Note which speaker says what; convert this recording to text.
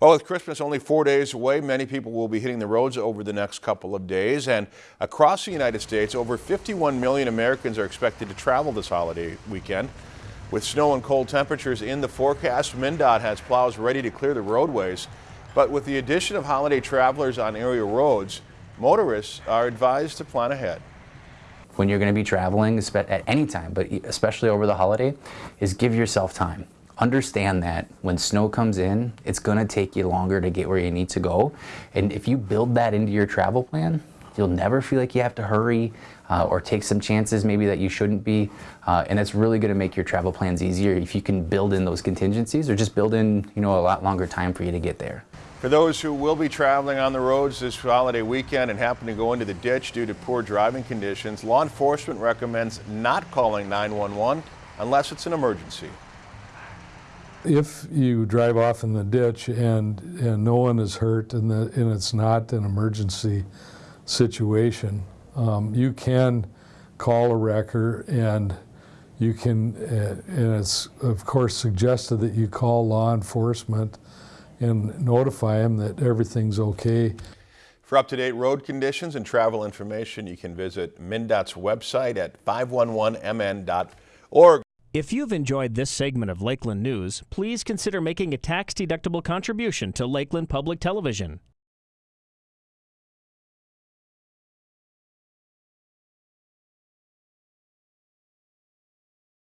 Speaker 1: Well, with Christmas only four days away, many people will be hitting the roads over the next couple of days. And across the United States, over 51 million Americans are expected to travel this holiday weekend. With snow and cold temperatures in the forecast, MnDOT has plows ready to clear the roadways. But with the addition of holiday travelers on area roads, motorists are advised to plan ahead
Speaker 2: when you're going to be traveling at any time, but especially over the holiday, is give yourself time understand that when snow comes in, it's to take you longer to get where you need to go. And if you build that into your travel plan, you'll never feel like you have to hurry uh, or take some chances maybe that you shouldn't be. Uh, and it's really to make your travel plans easier if you can build in those contingencies or just build in you know, a lot longer time for you to get there.
Speaker 1: For those who will be traveling on the roads this holiday weekend and happen to go into the ditch due to poor driving conditions, law enforcement recommends not calling 911 unless it's an emergency
Speaker 3: if you drive off in the ditch and, and no one is hurt and, the, and it's not an emergency situation, um, you can call a wrecker and you can, uh, and it's of course suggested that you call law enforcement and notify them that everything's okay.
Speaker 1: For up-to-date road conditions and travel information, you can visit MnDOT's website at 511mn.org.
Speaker 4: If you've enjoyed this segment of Lakeland News, please consider making a tax-deductible contribution to Lakeland Public Television.